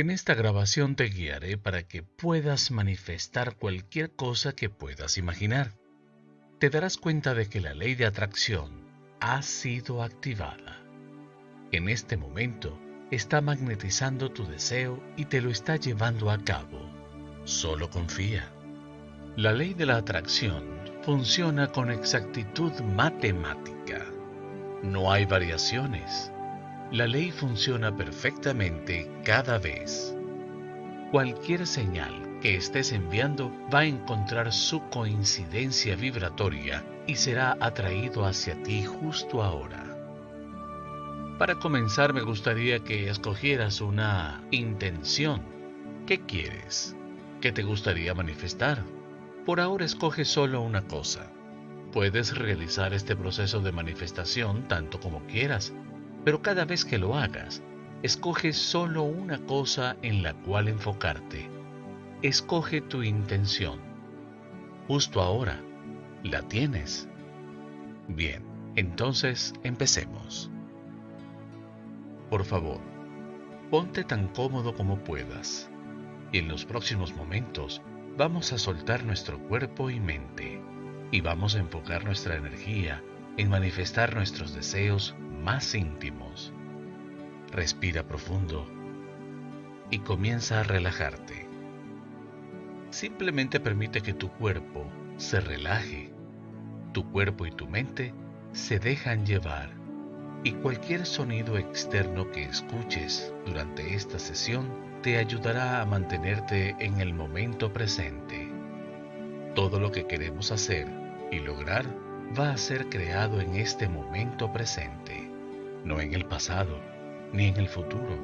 En esta grabación te guiaré para que puedas manifestar cualquier cosa que puedas imaginar. Te darás cuenta de que la ley de atracción ha sido activada. En este momento está magnetizando tu deseo y te lo está llevando a cabo. Solo confía. La ley de la atracción funciona con exactitud matemática. No hay variaciones. La ley funciona perfectamente cada vez. Cualquier señal que estés enviando va a encontrar su coincidencia vibratoria y será atraído hacia ti justo ahora. Para comenzar me gustaría que escogieras una intención. ¿Qué quieres? ¿Qué te gustaría manifestar? Por ahora escoge solo una cosa. Puedes realizar este proceso de manifestación tanto como quieras pero cada vez que lo hagas, escoge solo una cosa en la cual enfocarte. Escoge tu intención. Justo ahora, ¿la tienes? Bien, entonces empecemos. Por favor, ponte tan cómodo como puedas y en los próximos momentos vamos a soltar nuestro cuerpo y mente y vamos a enfocar nuestra energía en manifestar nuestros deseos más íntimos. Respira profundo y comienza a relajarte. Simplemente permite que tu cuerpo se relaje. Tu cuerpo y tu mente se dejan llevar y cualquier sonido externo que escuches durante esta sesión te ayudará a mantenerte en el momento presente. Todo lo que queremos hacer y lograr va a ser creado en este momento presente no en el pasado ni en el futuro.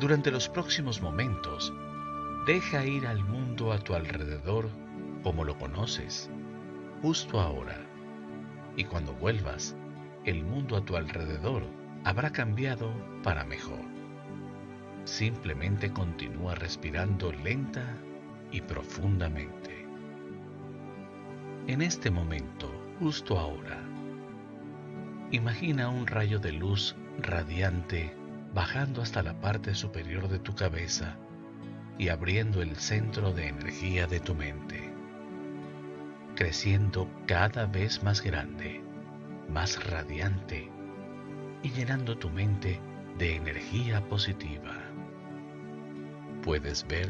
Durante los próximos momentos, deja ir al mundo a tu alrededor como lo conoces, justo ahora. Y cuando vuelvas, el mundo a tu alrededor habrá cambiado para mejor. Simplemente continúa respirando lenta y profundamente. En este momento, justo ahora, Imagina un rayo de luz radiante bajando hasta la parte superior de tu cabeza y abriendo el centro de energía de tu mente, creciendo cada vez más grande, más radiante y llenando tu mente de energía positiva. Puedes ver,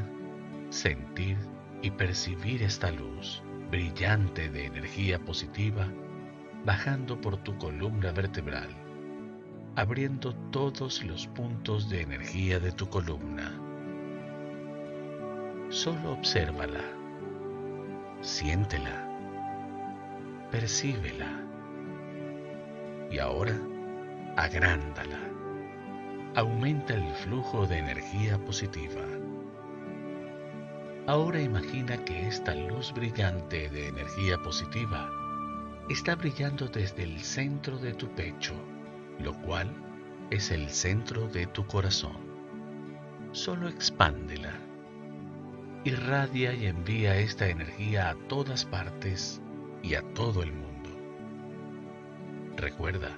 sentir y percibir esta luz brillante de energía positiva bajando por tu columna vertebral, abriendo todos los puntos de energía de tu columna. Solo obsérvala, siéntela, percíbela y ahora agrándala. Aumenta el flujo de energía positiva. Ahora imagina que esta luz brillante de energía positiva está brillando desde el centro de tu pecho, lo cual es el centro de tu corazón. Solo expándela. Irradia y envía esta energía a todas partes y a todo el mundo. Recuerda,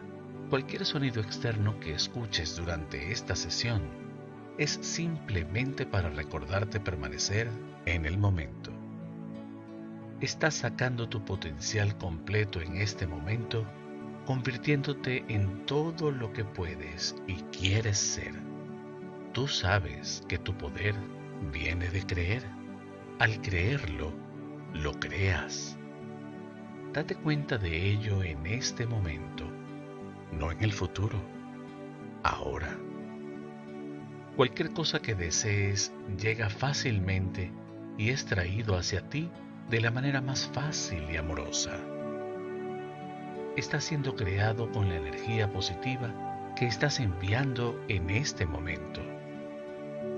cualquier sonido externo que escuches durante esta sesión es simplemente para recordarte permanecer en el momento estás sacando tu potencial completo en este momento, convirtiéndote en todo lo que puedes y quieres ser. Tú sabes que tu poder viene de creer. Al creerlo, lo creas. Date cuenta de ello en este momento, no en el futuro, ahora. Cualquier cosa que desees llega fácilmente y es traído hacia ti de la manera más fácil y amorosa. Está siendo creado con la energía positiva que estás enviando en este momento.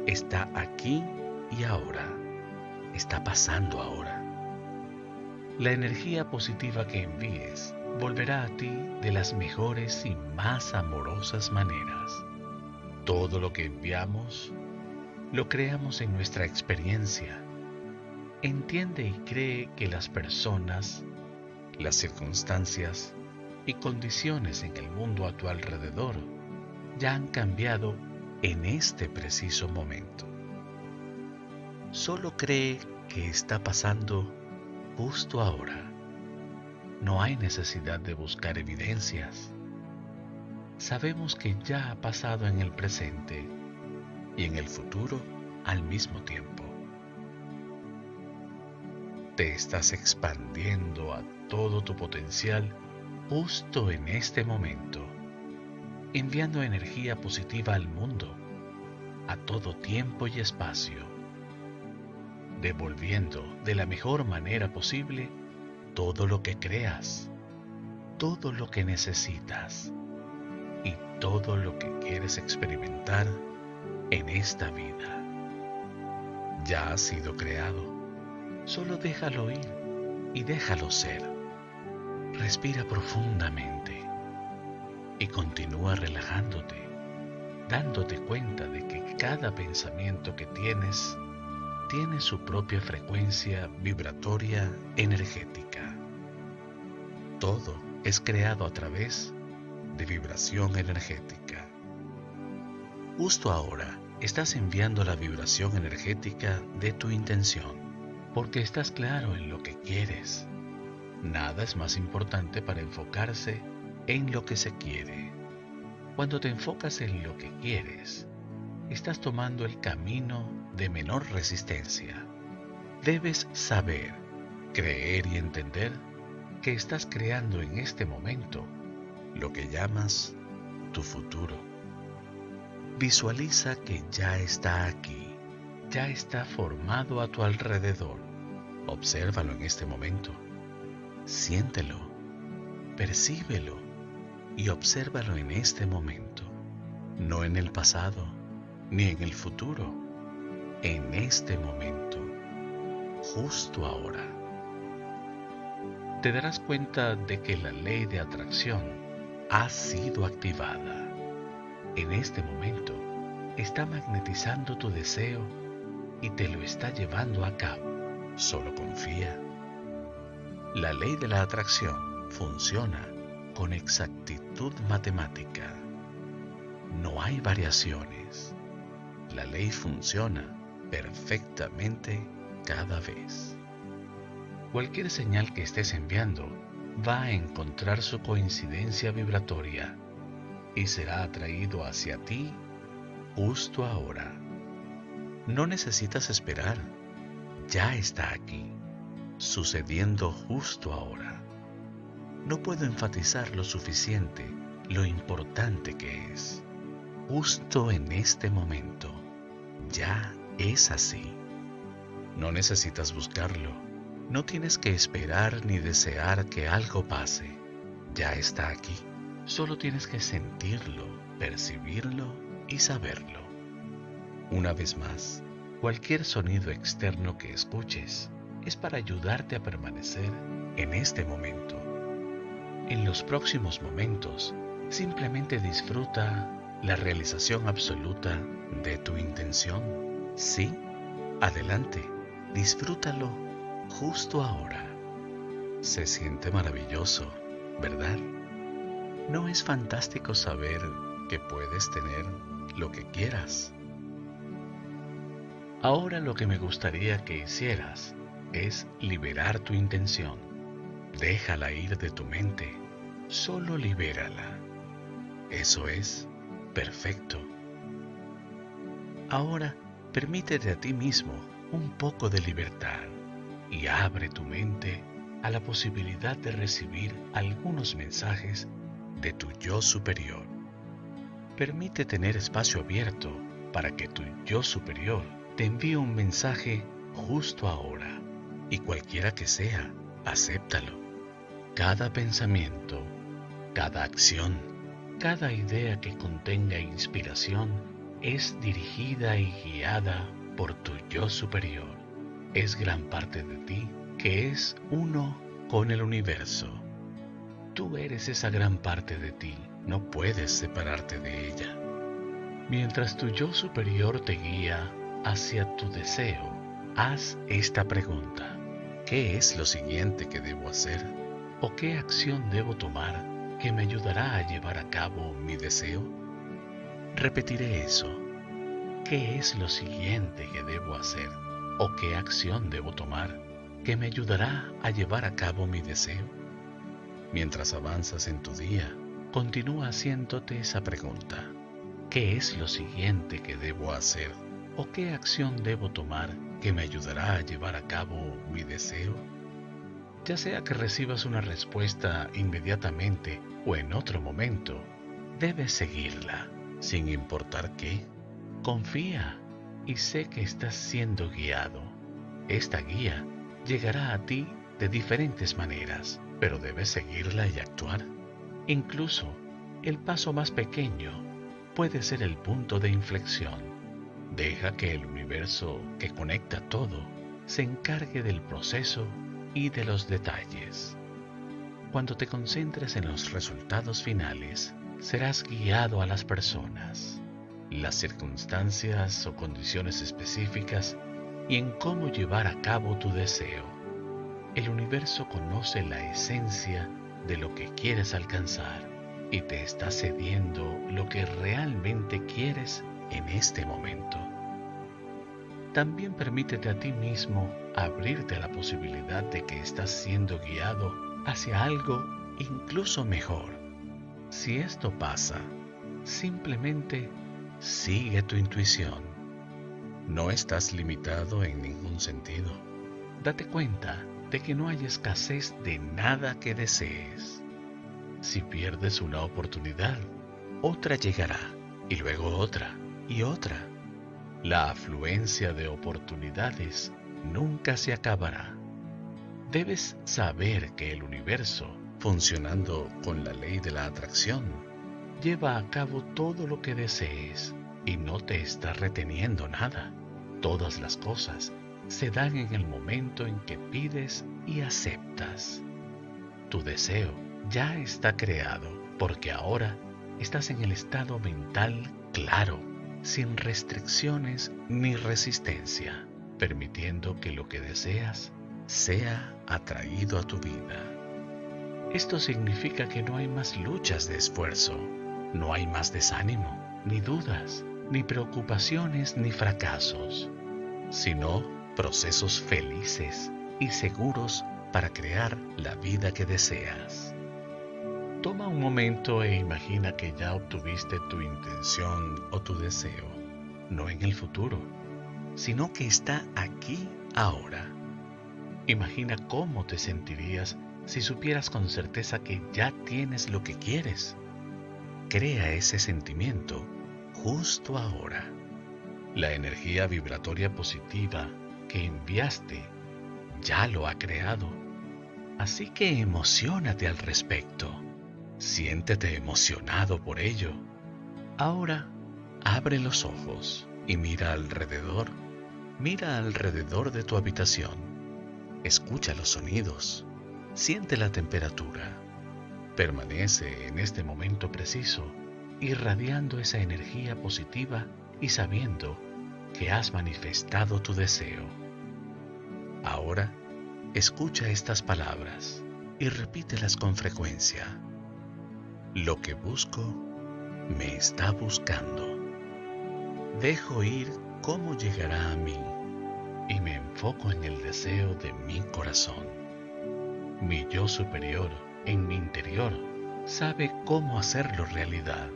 Está aquí y ahora. Está pasando ahora. La energía positiva que envíes volverá a ti de las mejores y más amorosas maneras. Todo lo que enviamos lo creamos en nuestra experiencia entiende y cree que las personas, las circunstancias y condiciones en el mundo a tu alrededor ya han cambiado en este preciso momento. Solo cree que está pasando justo ahora. No hay necesidad de buscar evidencias. Sabemos que ya ha pasado en el presente y en el futuro al mismo tiempo. Te estás expandiendo a todo tu potencial justo en este momento, enviando energía positiva al mundo, a todo tiempo y espacio, devolviendo de la mejor manera posible todo lo que creas, todo lo que necesitas y todo lo que quieres experimentar en esta vida. Ya ha sido creado, solo déjalo ir y déjalo ser. Respira profundamente y continúa relajándote, dándote cuenta de que cada pensamiento que tienes tiene su propia frecuencia vibratoria energética. Todo es creado a través de vibración energética. Justo ahora estás enviando la vibración energética de tu intención, porque estás claro en lo que quieres Nada es más importante para enfocarse en lo que se quiere. Cuando te enfocas en lo que quieres, estás tomando el camino de menor resistencia. Debes saber, creer y entender que estás creando en este momento lo que llamas tu futuro. Visualiza que ya está aquí, ya está formado a tu alrededor. Obsérvalo en este momento Siéntelo, percíbelo y obsérvalo en este momento, no en el pasado ni en el futuro, en este momento, justo ahora. Te darás cuenta de que la ley de atracción ha sido activada. En este momento está magnetizando tu deseo y te lo está llevando a cabo. Solo confía la ley de la atracción funciona con exactitud matemática. No hay variaciones. La ley funciona perfectamente cada vez. Cualquier señal que estés enviando va a encontrar su coincidencia vibratoria y será atraído hacia ti justo ahora. No necesitas esperar, ya está aquí sucediendo justo ahora. No puedo enfatizar lo suficiente lo importante que es. Justo en este momento, ya es así. No necesitas buscarlo. No tienes que esperar ni desear que algo pase. Ya está aquí. Solo tienes que sentirlo, percibirlo y saberlo. Una vez más, cualquier sonido externo que escuches es para ayudarte a permanecer en este momento. En los próximos momentos, simplemente disfruta la realización absoluta de tu intención. Sí, adelante, disfrútalo justo ahora. Se siente maravilloso, ¿verdad? ¿No es fantástico saber que puedes tener lo que quieras? Ahora lo que me gustaría que hicieras es liberar tu intención. Déjala ir de tu mente, solo libérala. Eso es perfecto. Ahora permítete a ti mismo un poco de libertad y abre tu mente a la posibilidad de recibir algunos mensajes de tu yo superior. Permite tener espacio abierto para que tu yo superior te envíe un mensaje justo ahora y cualquiera que sea, acéptalo. Cada pensamiento, cada acción, cada idea que contenga inspiración es dirigida y guiada por tu yo superior. Es gran parte de ti que es uno con el universo. Tú eres esa gran parte de ti, no puedes separarte de ella. Mientras tu yo superior te guía hacia tu deseo, haz esta pregunta. ¿Qué es lo siguiente que debo hacer? ¿O qué acción debo tomar que me ayudará a llevar a cabo mi deseo? Repetiré eso. ¿qué es lo siguiente que debo hacer o qué acción debo tomar que me ayudará a llevar a cabo mi deseo? Mientras avanzas en tu día, continúa haciéndote esa pregunta. ¿Qué es lo siguiente que debo hacer o qué acción debo tomar que me ayudará a llevar a cabo mi deseo? Ya sea que recibas una respuesta inmediatamente o en otro momento, debes seguirla, sin importar qué. Confía y sé que estás siendo guiado. Esta guía llegará a ti de diferentes maneras, pero debes seguirla y actuar. Incluso el paso más pequeño puede ser el punto de inflexión. Deja que el universo que conecta todo se encargue del proceso y de los detalles. Cuando te concentres en los resultados finales, serás guiado a las personas, las circunstancias o condiciones específicas y en cómo llevar a cabo tu deseo. El universo conoce la esencia de lo que quieres alcanzar y te está cediendo lo que realmente quieres en este momento. También permítete a ti mismo abrirte a la posibilidad de que estás siendo guiado hacia algo incluso mejor. Si esto pasa, simplemente sigue tu intuición. No estás limitado en ningún sentido. Date cuenta de que no hay escasez de nada que desees. Si pierdes una oportunidad, otra llegará, y luego otra, y otra. La afluencia de oportunidades nunca se acabará. Debes saber que el universo, funcionando con la ley de la atracción, lleva a cabo todo lo que desees y no te está reteniendo nada. Todas las cosas se dan en el momento en que pides y aceptas. Tu deseo ya está creado porque ahora estás en el estado mental claro, sin restricciones ni resistencia, permitiendo que lo que deseas sea atraído a tu vida. Esto significa que no hay más luchas de esfuerzo, no hay más desánimo, ni dudas, ni preocupaciones, ni fracasos, sino procesos felices y seguros para crear la vida que deseas. Toma un momento e imagina que ya obtuviste tu intención o tu deseo, no en el futuro, sino que está aquí ahora. Imagina cómo te sentirías si supieras con certeza que ya tienes lo que quieres. Crea ese sentimiento justo ahora. La energía vibratoria positiva que enviaste ya lo ha creado. Así que emocionate al respecto. Siéntete emocionado por ello. Ahora, abre los ojos y mira alrededor. Mira alrededor de tu habitación. Escucha los sonidos. Siente la temperatura. Permanece en este momento preciso, irradiando esa energía positiva y sabiendo que has manifestado tu deseo. Ahora, escucha estas palabras y repítelas con frecuencia. Lo que busco me está buscando. Dejo ir cómo llegará a mí y me enfoco en el deseo de mi corazón. Mi yo superior en mi interior sabe cómo hacerlo realidad.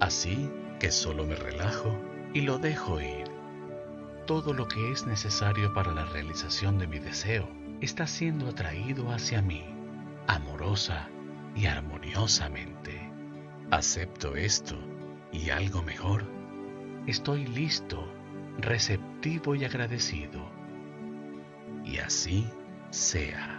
Así que solo me relajo y lo dejo ir. Todo lo que es necesario para la realización de mi deseo está siendo atraído hacia mí, amorosa y armoniosamente. Acepto esto y algo mejor. Estoy listo, receptivo y agradecido. Y así sea.